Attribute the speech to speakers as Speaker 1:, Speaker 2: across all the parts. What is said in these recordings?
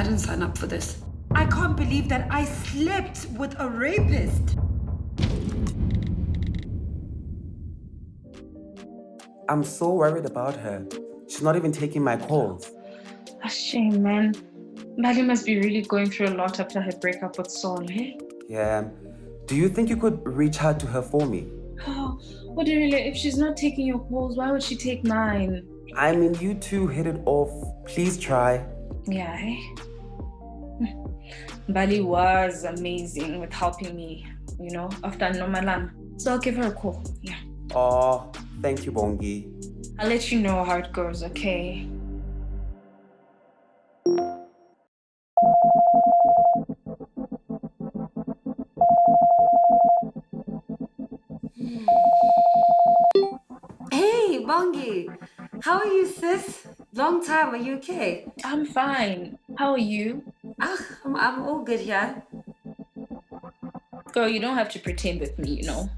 Speaker 1: I didn't sign up for this. I can't believe that I slept with a rapist.
Speaker 2: I'm so worried about her. She's not even taking my calls.
Speaker 3: A shame, man. Maddie must be really going through a lot after her breakup with Saul, eh?
Speaker 2: Yeah. Do you think you could reach out to her for me?
Speaker 3: Oh, what do you really? If she's not taking your calls, why would she take mine?
Speaker 2: I mean, you two hit it off. Please try.
Speaker 3: Yeah, eh? Mbali was amazing with helping me, you know, after Nomalan. So I'll give her a call. Yeah.
Speaker 2: Oh, thank you, Bongi.
Speaker 3: I'll let you know how it goes, okay?
Speaker 1: Hey, Bongi. How are you, sis? Long time. Are you okay?
Speaker 3: I'm fine. How are you?
Speaker 1: I'm, I'm all good here.
Speaker 3: Girl, you don't have to pretend with me, you know.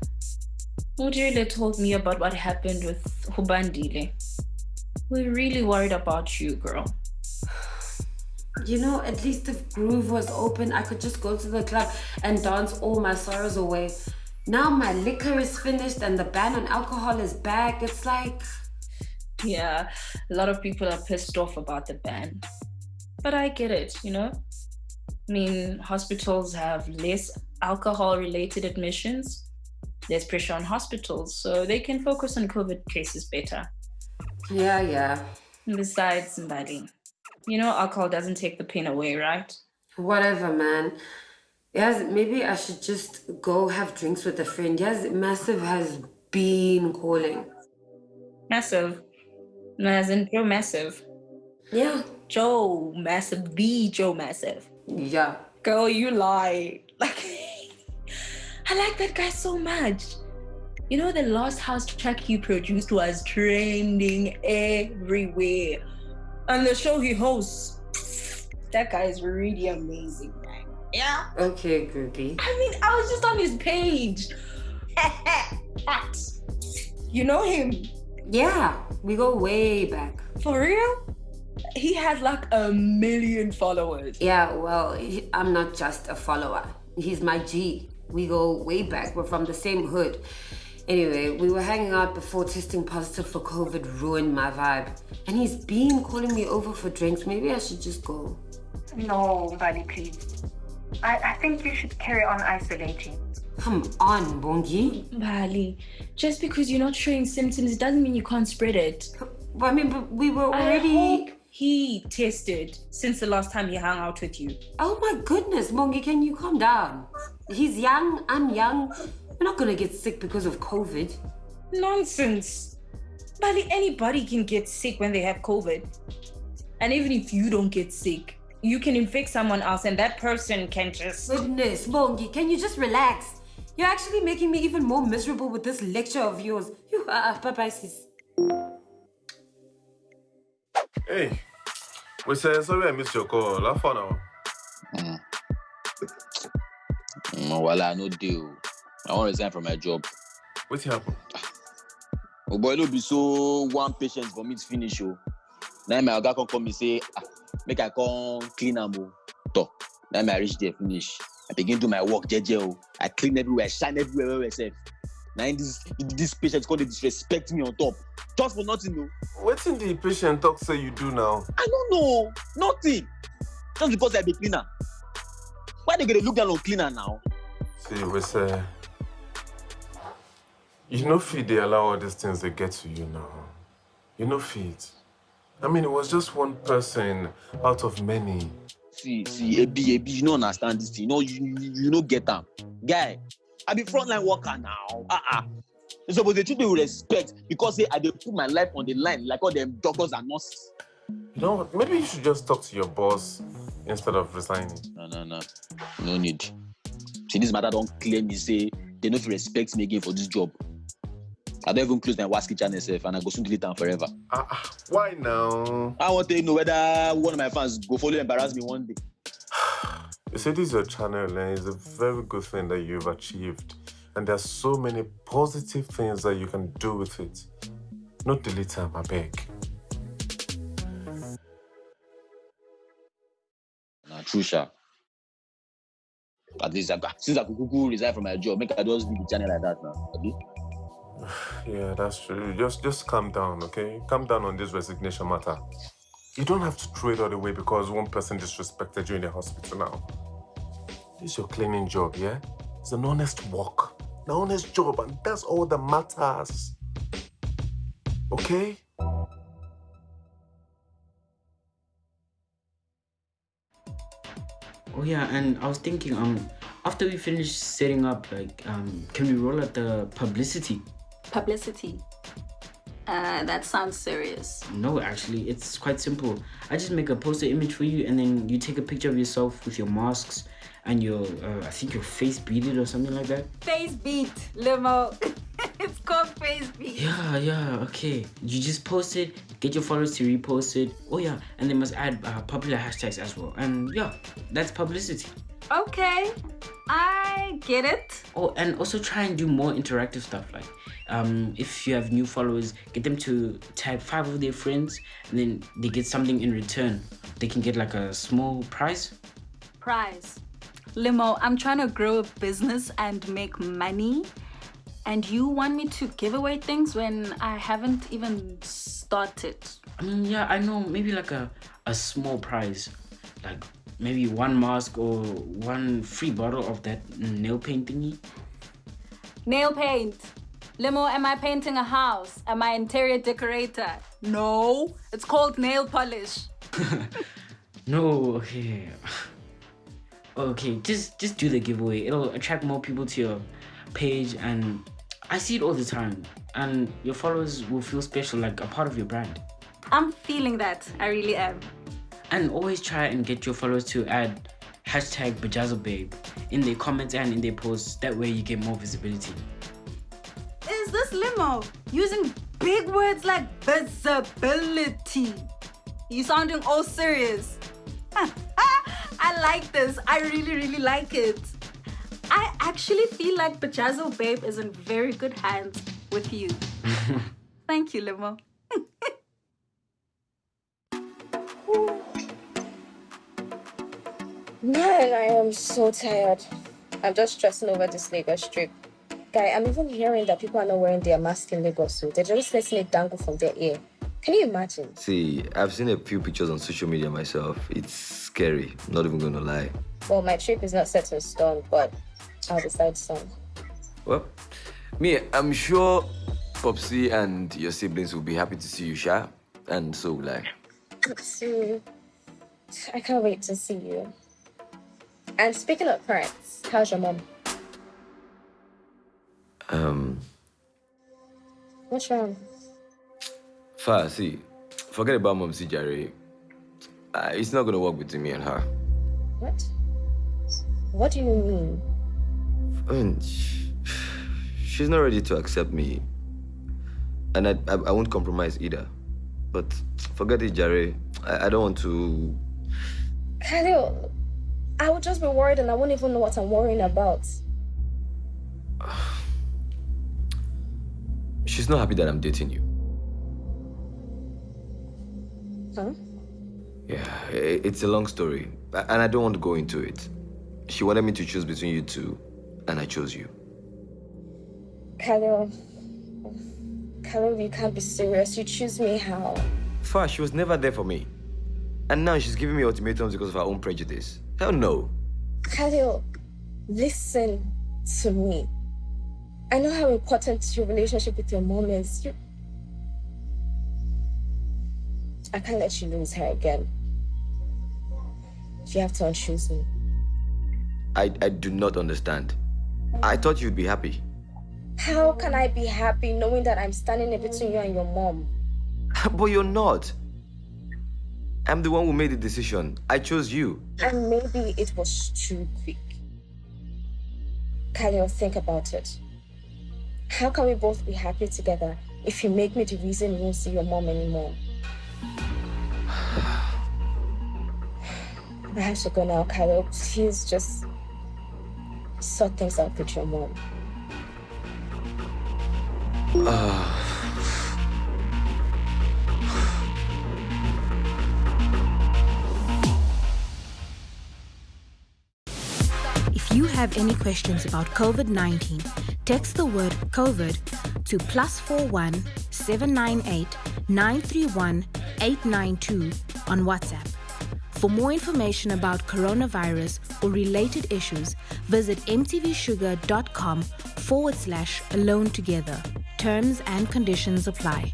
Speaker 3: Mujile told me about what happened with Hubandile. We're really worried about you, girl.
Speaker 1: You know, at least if Groove was open, I could just go to the club and dance all my sorrows away. Now my liquor is finished and the ban on alcohol is back. It's like...
Speaker 3: Yeah, a lot of people are pissed off about the ban. But I get it, you know? I mean, hospitals have less alcohol-related admissions. There's pressure on hospitals, so they can focus on COVID cases better.
Speaker 1: Yeah, yeah.
Speaker 3: Besides, Mbali, you know alcohol doesn't take the pain away, right?
Speaker 1: Whatever, man. Yes, maybe I should just go have drinks with a friend. Yes, Massive has been calling.
Speaker 3: Massive? As in Joe Massive?
Speaker 1: Yeah.
Speaker 3: Joe Massive, the Joe Massive.
Speaker 1: Yeah.
Speaker 3: Girl, you lie. Like, I like that guy so much. You know, the last house track he produced was trending everywhere. And the show he hosts, that guy is really amazing, man. Yeah.
Speaker 1: Okay, groupie.
Speaker 3: I mean, I was just on his page. You know him?
Speaker 1: Yeah, we go way back.
Speaker 3: For real? He has like a million followers.
Speaker 1: Yeah, well, I'm not just a follower. He's my G. We go way back. We're from the same hood. Anyway, we were hanging out before testing positive for COVID ruined my vibe. And he's been calling me over for drinks. Maybe I should just go.
Speaker 4: No, Mbali, please. I, I think you should carry on isolating.
Speaker 1: Come on, Bongi.
Speaker 3: Mbali, just because you're not showing symptoms doesn't mean you can't spread it.
Speaker 1: Well, I mean, but we were already...
Speaker 3: He tested since the last time he hung out with you.
Speaker 1: Oh my goodness, Bongi, can you calm down? He's young, I'm young. We're not gonna get sick because of COVID.
Speaker 3: Nonsense. Mbali, anybody can get sick when they have COVID. And even if you don't get sick, you can infect someone else and that person can just...
Speaker 1: Goodness, Bongi, can you just relax? You're actually making me even more miserable with this lecture of yours. You are, bye-bye, sis.
Speaker 5: Hey, we say sorry I missed your call. How far now?
Speaker 6: Mm. Mm, well, I no deal. I want to resign from my job.
Speaker 5: What's happened?
Speaker 6: Oh boy, no be so one patient for me to finish. Oh. Now my oga come come me say, ah, make I come clean am oh. Now I reach there finish. I begin do my work jeje oh. I clean everywhere, I shine everywhere well, well, self. Now this this patient come dey disrespect me on top. Just for nothing no.
Speaker 5: Wetin the patient talk say you do now?
Speaker 6: I don't know. Nothing. Just because I be cleaner. Why they gonna look down on cleaner now?
Speaker 5: See, we say you know fit they allow all these things they get to you now. You know fit. I mean, it was just one person out of many.
Speaker 6: See, see, Ebi, Ebi, you don't understand this thing. You know, you, you, you don't get them. Guy, I be frontline worker now. Uh-uh. You suppose they treat me with respect because say I dey put my life on the line like all them doctors and nurses.
Speaker 5: You know, maybe you should just talk to your boss instead of resigning.
Speaker 6: No, no, no. No need. See, this matter don't claim me say they fit respect me again for this job. I don't even close my WhatsApp channel self and I go soon delete them forever.
Speaker 5: Uh, why now?
Speaker 6: I want to know whether one of my fans go follow embarrass me one day.
Speaker 5: You see, this is your channel and it's a very good thing that you've achieved. And there's so many positive things that you can do with it. Not delete them, I beg.
Speaker 6: true sha. At least I since I could resign from my job, make I just leave the channel like that now.
Speaker 5: Yeah, that's true. Just just calm down, okay? Calm down on this resignation matter. You don't have to throw it all away because one person disrespected you in the hospital now. This is your cleaning job, yeah? It's an honest work. An honest job, and that's all that matters. Okay?
Speaker 7: Oh yeah, and I was thinking, um, after we finish setting up, like, um, can we roll out the publicity?
Speaker 8: Publicity. Uh, that sounds serious.
Speaker 7: No, actually, it's quite simple. I just make a poster image for you, and then you take a picture of yourself with your masks and your, uh, I think your face beaded or something like that.
Speaker 8: Face beat, limo. it's called face beat.
Speaker 7: Yeah, yeah, okay. You just post it, get your followers to repost it. Oh yeah, and they must add uh, popular hashtags as well. And yeah, that's publicity.
Speaker 8: Okay, I get it.
Speaker 7: Oh, and also try and do more interactive stuff. Like, um, if you have new followers, get them to tag five of their friends, and then they get something in return. They can get like a small prize.
Speaker 8: Prize. Limo, I'm trying to grow a business and make money. And you want me to give away things when I haven't even started?
Speaker 7: I mean, yeah, I know. Maybe like a a small prize, like maybe one mask or one free bottle of that nail paint thingy.
Speaker 8: Nail paint. Limo, am I painting a house? Am I interior decorator? No, it's called nail polish.
Speaker 7: No, okay. Okay, just just do the giveaway. It'll attract more people to your page and I see it all the time. And your followers will feel special, like a part of your brand.
Speaker 8: I'm feeling that. I really am.
Speaker 7: And always try and get your followers to add hashtag Bajazobabe in their comments and in their posts. That way you get more visibility.
Speaker 8: Is this limo using big words like visibility? You sounding all serious. I like this. I really, really like it. I actually feel like Bajazo Babe is in very good hands with you. Thank you, Limo.
Speaker 9: Man, I am so tired. I'm just stressing over this Lagos trip. Guy, I'm even hearing that people are not wearing their mask in Lagos, so they're just letting it dangle from their ear. Can you imagine?
Speaker 10: See, I've seen a few pictures on social media myself. It's scary, not even gonna lie.
Speaker 9: Well, my trip is not set in stone, but I'll decide soon.
Speaker 10: Well, me, I'm sure Popsy and your siblings will be happy to see you, Sha. And so will I.
Speaker 9: So, I can't wait to see you. And speaking of parents, how's your mom?
Speaker 10: Um,
Speaker 9: What's wrong?
Speaker 10: Fa, see, forget about Mom C. Jerry. Uh, it's not gonna work between me and her.
Speaker 9: What? What do you mean?
Speaker 10: I mean, she's not ready to accept me. And I, I, I won't compromise either. But forget it, Jerry. I, I don't want to.
Speaker 9: Khalil, I would just be worried and I won't even know what I'm worrying about.
Speaker 10: She's not happy that I'm dating you.
Speaker 9: Huh?
Speaker 10: Yeah, it's a long story, and I don't want to go into it. She wanted me to choose between you two, and I chose you.
Speaker 9: Khalil, Khalil, you can't be serious. You choose me how?
Speaker 10: Fa, she was never there for me. And now she's giving me ultimatums because of her own prejudice. Hell no.
Speaker 9: Khalil, listen to me. I know how important your relationship with your mom is. You... I can't let you lose her again. You have to unchoose me.
Speaker 10: I, I do not understand. I thought you'd be happy.
Speaker 9: How can I be happy knowing that I'm standing in between you and your mom?
Speaker 10: but you're not. I'm the one who made the decision. I chose you.
Speaker 9: And maybe it was too quick. Khalil, think about it. How can we both be happy together if you make me the reason you won't see your mom anymore? I have to go now, Khalil. Please just sort things out with your mom. Uh.
Speaker 11: If you have any questions about COVID 19, text the word COVID to plus 41 798 931 892 on WhatsApp. For more information about coronavirus or related issues, visit mtvshuga.com forward slash alone together. Terms and conditions apply.